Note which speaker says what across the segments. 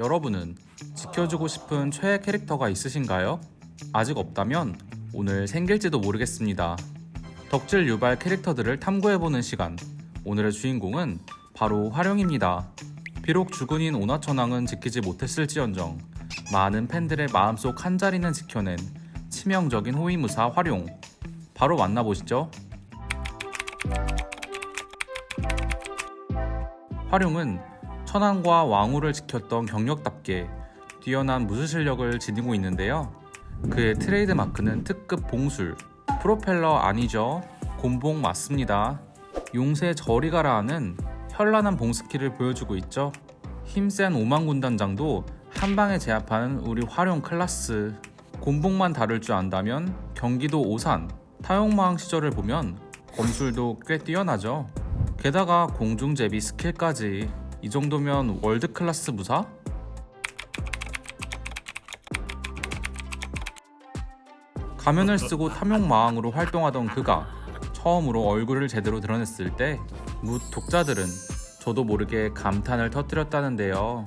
Speaker 1: 여러분은 지켜주고 싶은 최애 캐릭터가 있으신가요? 아직 없다면 오늘 생길지도 모르겠습니다. 덕질 유발 캐릭터들을 탐구해보는 시간. 오늘의 주인공은 바로 활용입니다. 비록 죽은인 오나천왕은 지키지 못했을지언정 많은 팬들의 마음속 한 자리는 지켜낸 치명적인 호위무사 활용. 바로 만나보시죠. 활용은 천황과 왕후를 지켰던 경력답게 뛰어난 무술 실력을 지니고 있는데요. 그의 트레이드 마크는 특급 봉술, 프로펠러 아니죠? 곤봉 맞습니다. 용세 저리 가라 하는 현란한 봉스킬을 보여주고 있죠. 힘센 오만 군단장도 한 방에 제압하는 우리 활용 클라스. 곤봉만 다룰 줄 안다면 경기도 오산 타용마왕 시절을 보면 검술도 꽤 뛰어나죠. 게다가 공중제비 스킬까지 이 정도면 world class 무사? 가면을 쓰고 탐욕마왕으로 활동하던 그가 처음으로 얼굴을 제대로 드러냈을 때 뭇 독자들은 저도 모르게 감탄을 터뜨렸다는데요.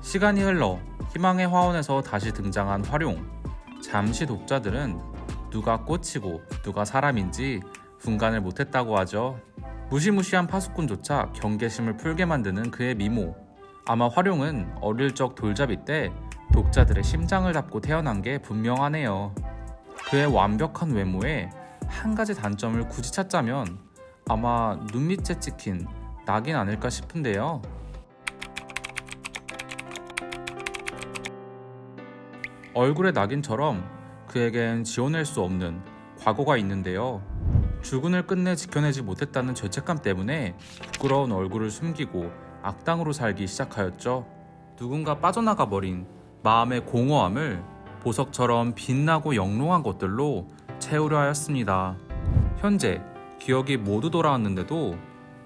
Speaker 1: 시간이 흘러 희망의 화원에서 다시 등장한 활용. 잠시 독자들은 누가 꽃이고 누가 사람인지 분간을 못했다고 하죠. 무시무시한 파수꾼조차 경계심을 풀게 만드는 그의 미모. 아마 활용은 어릴 적 돌잡이 때 독자들의 심장을 잡고 태어난 게 분명하네요. 그의 완벽한 외모에 한 가지 단점을 굳이 찾자면 아마 눈 밑에 찍힌 낙인 아닐까 싶은데요. 얼굴의 낙인처럼 그에겐 지워낼 수 없는 과거가 있는데요. 죽은을 끝내 지켜내지 못했다는 죄책감 때문에 부끄러운 얼굴을 숨기고 악당으로 살기 시작하였죠. 누군가 빠져나가 버린 마음의 공허함을 보석처럼 빛나고 영롱한 것들로 채우려 하였습니다. 현재 기억이 모두 돌아왔는데도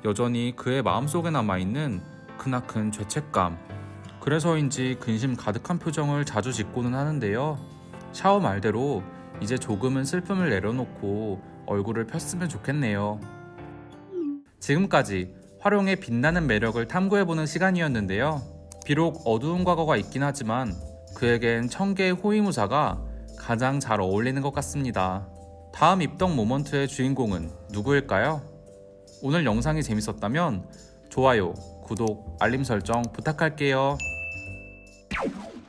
Speaker 1: 여전히 그의 마음속에 남아있는 크나큰 죄책감. 그래서인지 근심 가득한 표정을 자주 짓고는 하는데요. 샤오 말대로 이제 조금은 슬픔을 내려놓고 얼굴을 폈으면 좋겠네요. 지금까지 활용의 빛나는 매력을 탐구해보는 시간이었는데요. 비록 어두운 과거가 있긴 하지만 그에겐 천개의 호위무사가 가장 잘 어울리는 것 같습니다. 다음 입덕 모먼트의 주인공은 누구일까요? 오늘 영상이 재밌었다면 좋아요, 구독, 알림 설정 부탁할게요.